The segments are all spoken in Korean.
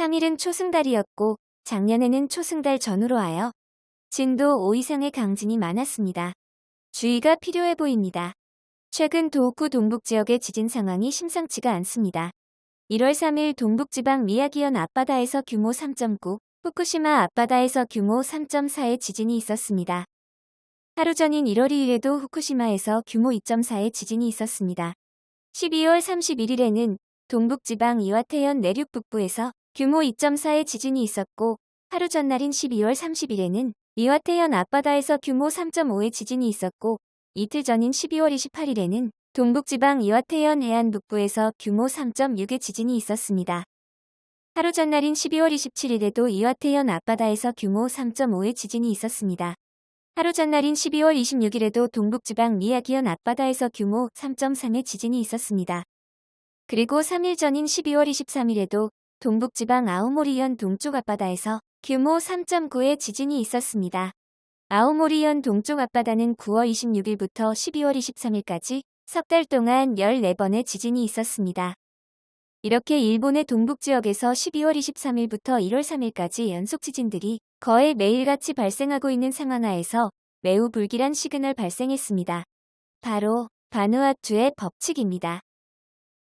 3일은 초승달이었고 작년에는 초승달 전후로 하여 진도 5 이상의 강진이 많았습니다. 주의가 필요해 보입니다. 최근 도호쿠 동북 지역의 지진 상황이 심상치가 않습니다. 1월 3일 동북지방 미야기현 앞바다에서 규모 3.9, 후쿠시마 앞바다에서 규모 3.4의 지진이 있었습니다. 하루 전인 1월 2일에도 후쿠시마에서 규모 2.4의 지진이 있었습니다. 12월 31일에는 동북지방 이와테현 내륙 북부에서 규모 2.4의 지진이 있었고 하루 전날인 12월 30일에는 이와테현 앞바다에서 규모 3.5의 지진이 있었고 이틀 전인 12월 28일에는 동북지방 이와테현 해안 북부에서 규모 3.6의 지진이 있었습니다. 하루 전날인 12월 27일에도 이와테현 앞바다에서 규모 3.5의 지진이 있었습니다. 하루 전날인 12월 26일에도 동북지방 미야기현 앞바다에서 규모 3.3의 지진이 있었습니다. 그리고 3일 전인 12월 23일에도 동북지방 아오모리현 동쪽 앞바다에서 규모 3.9의 지진이 있었습니다. 아오모리현 동쪽 앞바다는 9월 26일부터 12월 23일까지 석 달 동안 14번의 지진이 있었습니다. 이렇게 일본의 동북지역에서 12월 23일부터 1월 3일까지 연속 지진들이 거의 매일같이 발생하고 있는 상황하에서 매우 불길한 시그널 발생했습니다. 바로 바누아투의 법칙입니다.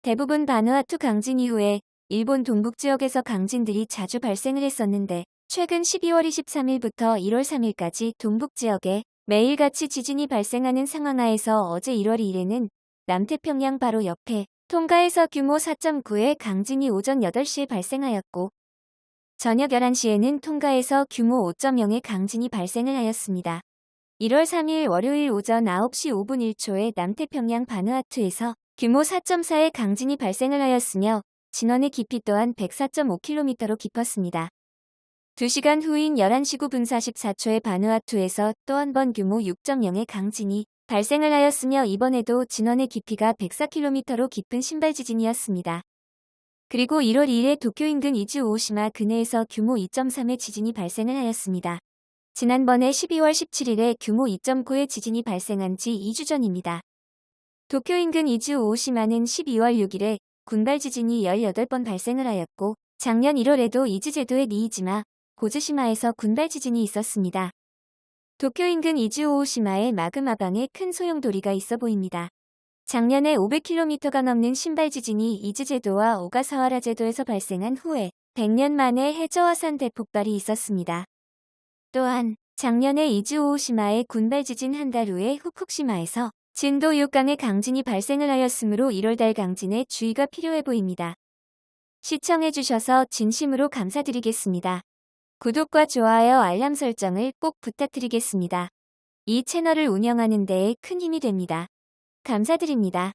대부분 바누아투 강진 이후에 일본 동북 지역에서 강진들이 자주 발생을 했었는데 최근 12월 23일부터 1월 3일까지 동북 지역에 매일같이 지진이 발생하는 상황하에서 어제 1월 2일에는 남태평양 바로 옆에 통가에서 규모 4.9의 강진이 오전 8시에 발생하였고 저녁 11시에는 통가에서 규모 5.0의 강진이 발생을 하였습니다. 1월 3일 월요일 오전 9시 5분 1초에 남태평양 바누아투에서 규모 4.4의 강진이 발생을 하였으며 진원의 깊이 또한 104.5km로 깊었습니다. 2시간 후인 11시 9분 44초에 바누아투에서 또 한 번 규모 6.0의 강진이 발생을 하였으며 이번에도 진원의 깊이가 104km로 깊은 신발 지진이었습니다. 그리고 1월 2일에 도쿄 인근 이즈 오시마 근해에서 규모 2.3의 지진이 발생을 하였습니다. 지난번에 12월 17일에 규모 2.9의 지진이 발생한 지 2주 전입니다. 도쿄 인근 이즈 오시마는 12월 6일에 군발 지진이 18번 발생을 하였고 작년 1월에도 이즈제도의 니이지마, 고즈시마에서 군발 지진이 있었습니다. 도쿄 인근 이즈오오시마의 마그마방에 큰 소용돌이가 있어 보입니다. 작년에 500km가 넘는 심발 지진이 이즈제도와 오가사와라 제도에서 발생한 후에 100년 만에 해저화산 대폭발이 있었습니다. 또한 작년에 이즈오오시마의 군발 지진 한 달 후에 후쿠시마에서 진도 6강의 강진이 발생을 하였으므로 1월달 강진에 주의가 필요해 보입니다. 시청해주셔서 진심으로 감사드리겠습니다. 구독과 좋아요 알람 설정을 꼭 부탁드리겠습니다. 이 채널을 운영하는 데에 큰 힘이 됩니다. 감사드립니다.